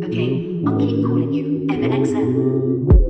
Okay, I'll keep calling you MXM.